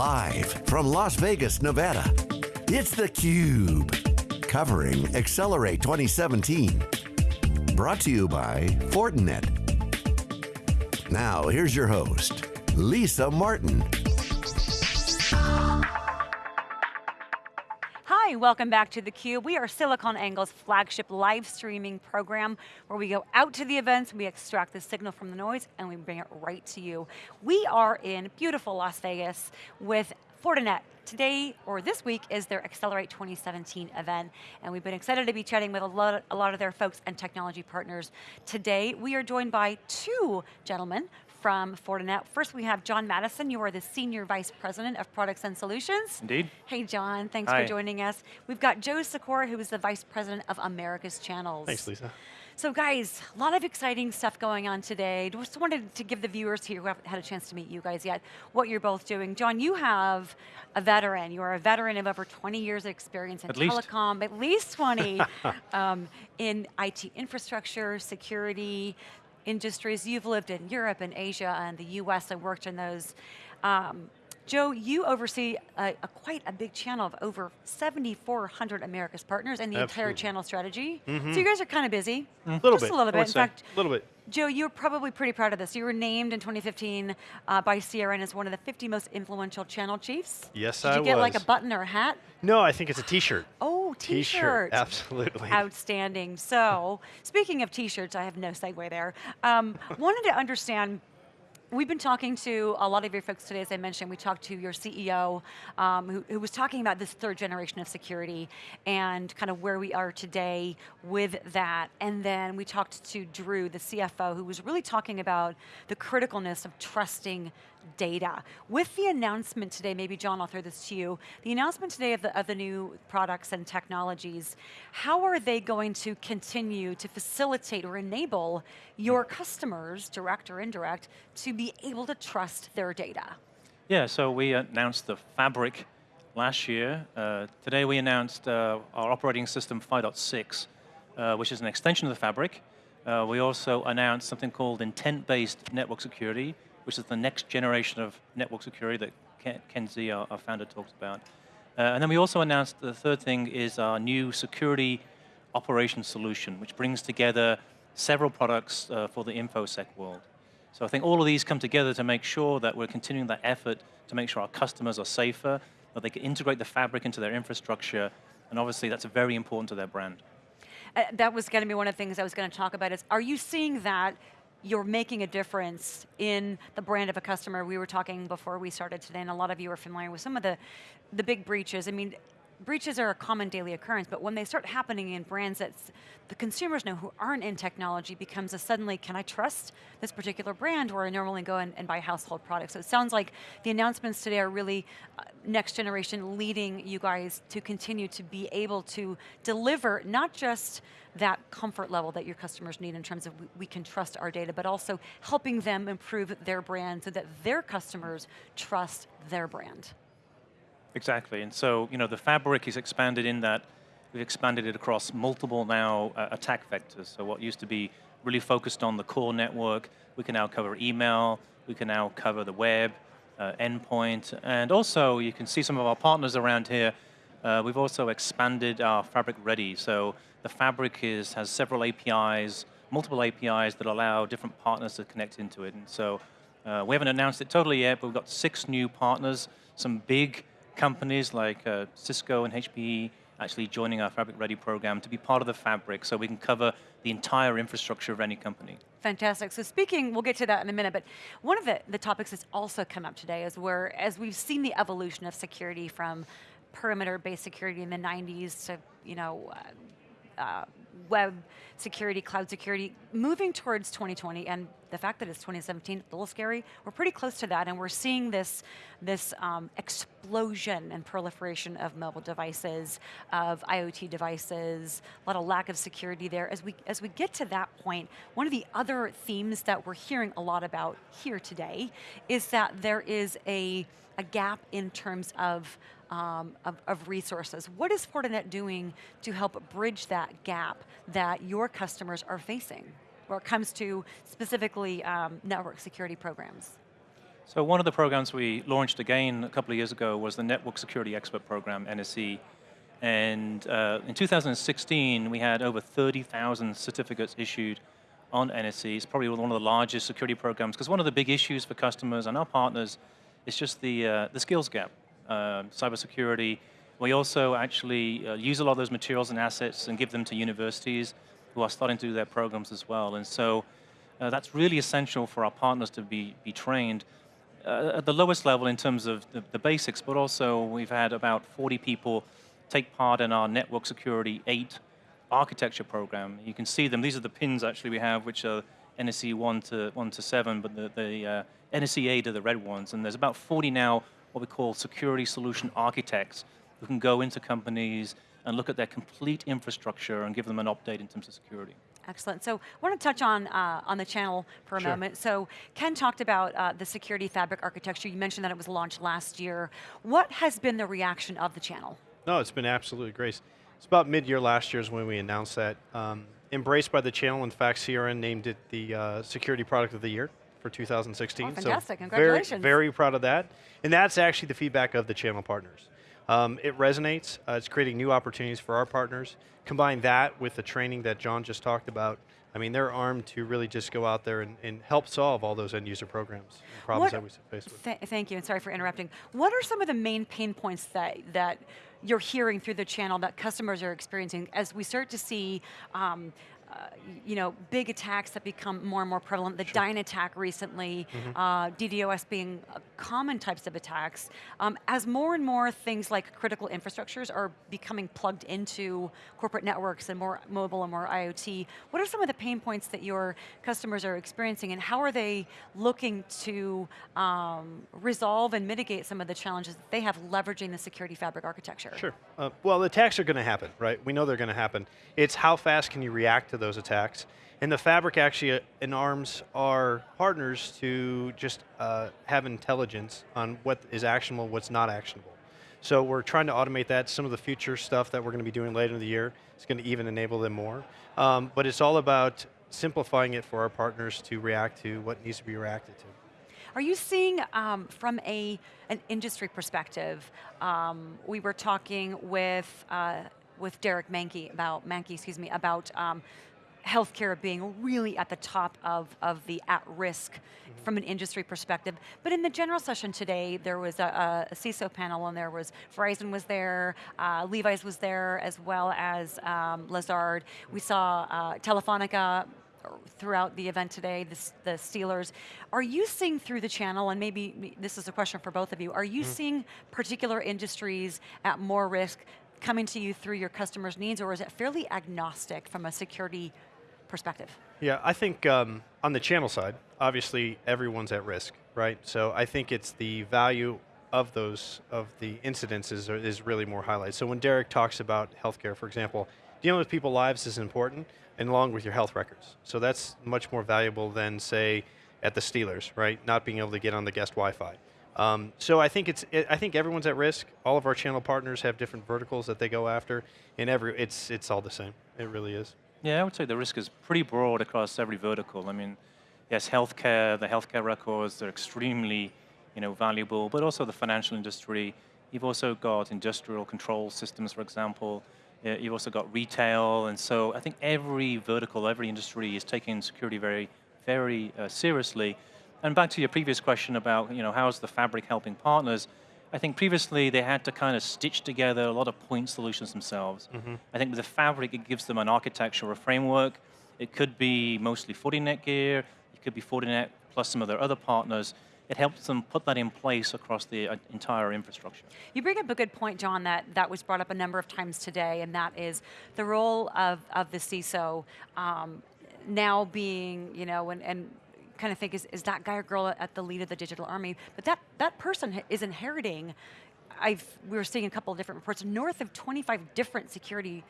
Live from Las Vegas, Nevada, it's theCUBE. Covering Accelerate 2017. Brought to you by Fortinet. Now, here's your host, Lisa Martin. Hi, welcome back to theCUBE. We are SiliconANGLE's flagship live streaming program where we go out to the events, we extract the signal from the noise, and we bring it right to you. We are in beautiful Las Vegas with Fortinet. Today, or this week, is their Accelerate 2017 event, and we've been excited to be chatting with a lot, a lot of their folks and technology partners. Today, we are joined by two gentlemen from Fortinet. First we have John Maddison, you are the Senior Vice President of Products and Solutions. Indeed. Hey John, thanks Hi. for joining us. We've got Joe Sikora, who is the Vice President of Americas Channels. Thanks, Lisa. So guys, a lot of exciting stuff going on today. Just wanted to give the viewers here who haven't had a chance to meet you guys yet, what you're both doing. John, you have a veteran. You are a veteran of over 20 years of experience in At least. telecom, at least 20, um, in IT infrastructure, security, industries. You've lived in Europe and Asia and the US and worked in those. Um, Joe, you oversee a, a quite a big channel of over 7,400 America's partners and the entire channel strategy. So you guys are kind of busy. A little Just bit. a little bit. In say. fact, a little bit. Joe, you're probably pretty proud of this. You were named in 2015 uh, by CRN as one of the 50 most influential channel chiefs. Yes, Did I was. Did you get like a button or a hat? No, I think it's a T-shirt. Oh, T-shirt, absolutely. Outstanding. So, speaking of t-shirts, I have no segue there. Um, wanted to understand, We've been talking to a lot of your folks today, as I mentioned. We talked to your CEO, um, who, who was talking about this third generation of security and kind of where we are today with that. And then we talked to Drew, the CFO, who was really talking about the criticalness of trusting data. With the announcement today, maybe John, I'll throw this to you, the announcement today of the, of the new products and technologies, how are they going to continue to facilitate or enable your customers, direct or indirect, to be able to trust their data? Yeah, so we announced the Fabric last year. Uh, today we announced uh, our operating system 5.6, uh, which is an extension of the Fabric. Uh, we also announced something called intent-based network security, which is the next generation of network security that Ken, Xie, our, our founder, talks about. Uh, and then we also announced the third thing is our new security operations solution, which brings together several products uh, for the InfoSec world. So I think all of these come together to make sure that we're continuing that effort to make sure our customers are safer, that they can integrate the fabric into their infrastructure, and obviously that's very important to their brand. Uh, that was going to be one of the things I was going to talk about is, are you seeing that you're making a difference in the brand of a customer? We were talking before we started today, and a lot of you are familiar with some of the, the big breaches. I mean, breaches are a common daily occurrence, but when they start happening in brands that the consumers know who aren't in technology becomes a suddenly, can I trust this particular brand where I normally go and, and buy household products? So it sounds like the announcements today are really uh, next generation leading you guys to continue to be able to deliver not just that comfort level that your customers need in terms of we, we can trust our data, but also helping them improve their brand so that their customers trust their brand. Exactly, and so you know the fabric is expanded in that we've expanded it across multiple now uh, attack vectors. So what used to be really focused on the core network, we can now cover email, we can now cover the web, uh, endpoint, and also you can see some of our partners around here. Uh, we've also expanded our fabric ready. So the fabric is has several APIs, multiple APIs that allow different partners to connect into it. And so uh, we haven't announced it totally yet, but we've got six new partners, some big companies like uh, Cisco and HPE actually joining our Fabric Ready program to be part of the fabric so we can cover the entire infrastructure of any company. Fantastic. So speaking, we'll get to that in a minute, but one of the, the topics that's also come up today is where, as we've seen the evolution of security from perimeter-based security in the 90s to, you know, uh, uh, web security, cloud security, moving towards 2020, and the fact that it's 2017, a little scary, we're pretty close to that, and we're seeing this, this um, explosion and proliferation of mobile devices, of IoT devices, a lot of lack of security there. As we, as we get to that point, one of the other themes that we're hearing a lot about here today is that there is a, a gap in terms of um, of, of resources. What is Fortinet doing to help bridge that gap that your customers are facing? Where it comes to specifically um, network security programs. So one of the programs we launched again a couple of years ago was the Network Security Expert Program, NSE. And uh, in 2016, we had over 30,000 certificates issued on NSE. It's probably one of the largest security programs because one of the big issues for customers and our partners is just the, uh, the skills gap. Uh, cybersecurity, we also actually uh, use a lot of those materials and assets and give them to universities who are starting to do their programs as well. And so uh, that's really essential for our partners to be, be trained uh, at the lowest level in terms of the, the, basics, but also we've had about 40 people take part in our Network Security 8 architecture program. You can see them. These are the pins actually we have, which are NSE 1 to, 1 to 7, but the, the uh, NSE 8 are the red ones. And there's about 40 now what we call security solution architects who can go into companies and look at their complete infrastructure and give them an update in terms of security. Excellent. So I want to touch on uh, on the channel for a sure. moment. So Ken talked about uh, the security fabric architecture. You mentioned that it was launched last year. What has been the reaction of the channel? No, it's been absolutely great. It's about mid-year last year is when we announced that. Um, embraced by the channel, in fact, CRN named it the uh, Security Product of the Year for 2016. Oh, fantastic, so congratulations. Very, very proud of that. And that's actually the feedback of the channel partners. Um, it resonates, uh, it's creating new opportunities for our partners. Combine that with the training that John just talked about, I mean, they're armed to really just go out there and, and help solve all those end user programs and problems What- that we face with. Th thank you, and sorry for interrupting. What are some of the main pain points that, that you're hearing through the channel that customers are experiencing as we start to see um, you know, big attacks that become more and more prevalent, the Dyn attack recently, Mm-hmm. uh, DDoS being uh, common types of attacks, um, as more and more things like critical infrastructures are becoming plugged into corporate networks and more mobile and more IoT, what are some of the pain points that your customers are experiencing and how are they looking to um, resolve and mitigate some of the challenges that they have leveraging the security fabric architecture? Sure. Uh, well, attacks are going to happen, right? We know they're going to happen. It's how fast can you react to those attacks. And the fabric actually uh, enarms our partners to just uh, have intelligence on what is actionable, what's not actionable. So we're trying to automate that. Some of the future stuff that we're going to be doing later in the year is going to even enable them more. Um, but it's all about simplifying it for our partners to react to what needs to be reacted to. Are you seeing um, from a an industry perspective? Um, we were talking with uh, with Derek Manky about Manky, excuse me, about um, healthcare being really at the top of, of the at risk from an industry perspective. But in the general session today, there was a, a CISO panel, and there was Verizon was there, uh, Levi's was there, as well as um, Lazard. We saw uh, Telefonica throughout the event today, the, the Steelers. Are you seeing through the channel, and maybe this is a question for both of you, are you seeing particular industries at more risk coming to you through your customers' needs, or is it fairly agnostic from a security perspective? Yeah, I think um, on the channel side, obviously everyone's at risk, right? So I think it's the value of those of the incidences is really more highlighted. So when Derek talks about healthcare, for example, dealing with people's lives is important, and along with your health records. So that's much more valuable than say at the Steelers, right? Not being able to get on the guest Wi-Fi. Um, so I think it's it, I think everyone's at risk. All of our channel partners have different verticals that they go after, and every it's it's all the same. It really is. Yeah, I would say the risk is pretty broad across every vertical. I mean, yes, healthcare, the healthcare records, they're extremely you know, valuable, but also the financial industry. You've also got industrial control systems, for example. You've also got retail, and so I think every vertical, every industry is taking security very, very uh, seriously. And back to your previous question about, you know, how's the fabric helping partners? I think previously they had to kind of stitch together a lot of point solutions themselves. I think with the fabric, it gives them an architecture or a framework. It could be mostly Fortinet gear. It could be Fortinet plus some of their other partners. It helps them put that in place across the uh, entire infrastructure. You bring up a good point, John, that, that was brought up a number of times today, and that is the role of, of the CISO um, now being, you know, and, and kind of think is, is that guy or girl at the lead of the digital army, but that, that person is inheriting, I've, we were seeing a couple of different reports, north of 25 different security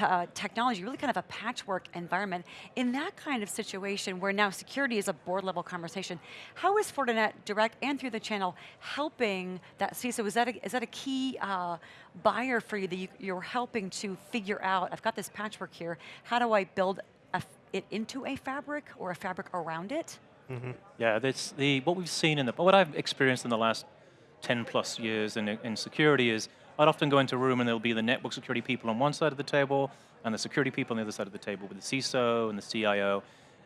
uh, technology, really kind of a patchwork environment. In that kind of situation where now security is a board level conversation, how is Fortinet direct and through the channel helping that CISO? Is that a, is that a key uh, buyer for you that you, you're helping to figure out, I've got this patchwork here, how do I build it into a fabric or a fabric around it? Mm-hmm. Yeah, that's the what we've seen in the what I've experienced in the last 10 plus years in, in security is I'd often go into a room and there'll be the network security people on one side of the table and the security people on the other side of the table with the CISO and the CIO.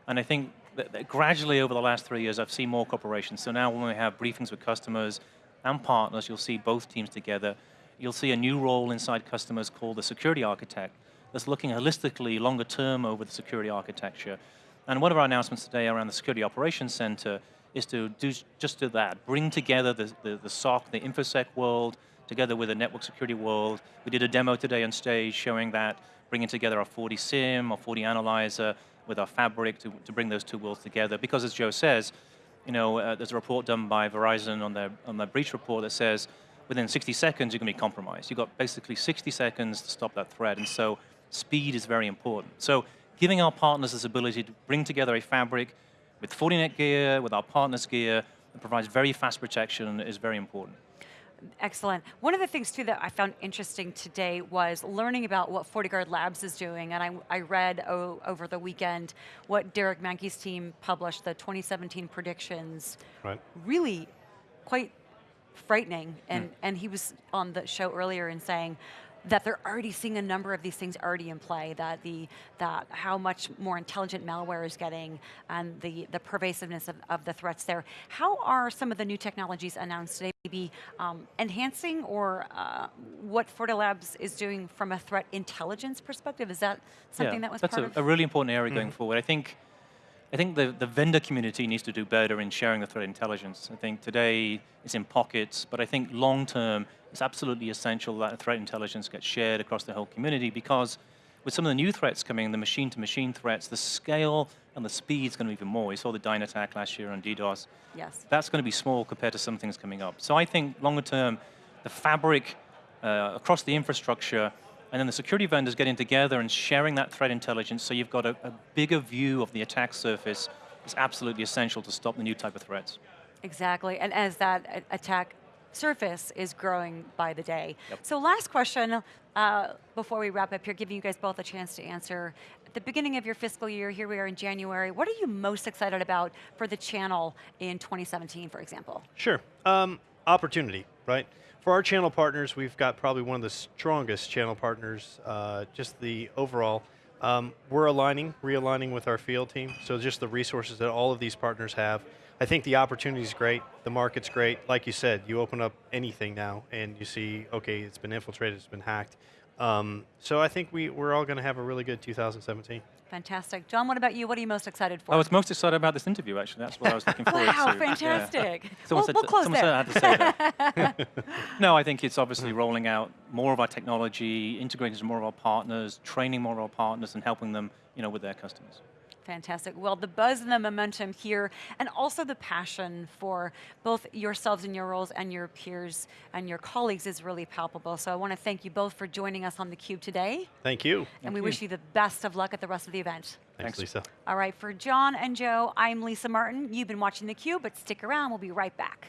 And I think that, that gradually over the last three years, I've seen more cooperation. So now when we have briefings with customers and partners, you'll see both teams together. You'll see a new role inside customers called the security architect that's looking holistically, longer term over the security architecture. And one of our announcements today around the Security Operations Center is to do just do that, bring together the, the, the SOC, the InfoSec world, together with the network security world. We did a demo today on stage showing that, bringing together our FortiSIEM, our FortiAnalyzer, with our Fabric to, to bring those two worlds together. Because as Joe says, you know, uh, there's a report done by Verizon on their, on their breach report that says within 60 seconds you're going to be compromised. You've got basically 60 seconds to stop that threat, and so speed is very important. So giving our partners this ability to bring together a fabric with Fortinet gear, with our partners gear, that provides very fast protection is very important. Excellent. One of the things too that I found interesting today was learning about what FortiGuard Labs is doing, and I, I read over the weekend what Derek Manky's team published, the 2017 predictions. Right. Really quite frightening, and, mm. and he was on the show earlier and saying, that they're already seeing a number of these things already in play, that the that how much more intelligent malware is getting and the, the pervasiveness of, of the threats there. How are some of the new technologies announced today maybe um, enhancing or uh, what Labs is doing from a threat intelligence perspective? Is that something yeah, that was that's part a, of? a really important area mm going forward. I think I think the, the vendor community needs to do better in sharing the threat intelligence. I think today it's in pockets, but I think long term it's absolutely essential that threat intelligence gets shared across the whole community because with some of the new threats coming, the machine-to-machine -machine threats, the scale and the speed is going to be even more. We saw the Dyn attack last year on DDoS. Yes. That's going to be small compared to some things coming up. So I think longer term, the fabric uh, across the infrastructure and then the security vendors getting together and sharing that threat intelligence so you've got a, a bigger view of the attack surface is absolutely essential to stop the new type of threats. Exactly, and as that attack surface is growing by the day. Yep. So last question, uh, before we wrap up here, giving you guys both a chance to answer. At the beginning of your fiscal year, here we are in January, what are you most excited about for the channel in 2017, for example? Sure, um, opportunity, right? For our channel partners, we've got probably one of the strongest channel partners, uh, just the overall. Um, we're aligning, realigning with our field team, so just the resources that all of these partners have. I think the opportunity is great, the market's great. Like you said, you open up anything now and you see, okay, it's been infiltrated, it's been hacked. Um, so I think we, we're all going to have a really good 2017. Fantastic. John, what about you? What are you most excited for? I was most excited about this interview, actually. That's what I was looking forward wow, to. Wow, fantastic. Yeah. We'll, said, we'll close someone there. Said I had to say that. no, I think it's obviously rolling out more of our technology, integrating more of our partners, training more of our partners, and helping them you know, with their customers. Fantastic. Well, the buzz and the momentum here, and also the passion for both yourselves and your roles and your peers and your colleagues is really palpable. So I want to thank you both for joining us on theCUBE today. Thank you. And thank we you. wish you the best of luck at the rest of the event. Thanks, Thanks, Lisa. All right, for John and Joe, I'm Lisa Martin. You've been watching theCUBE, but stick around, we'll be right back.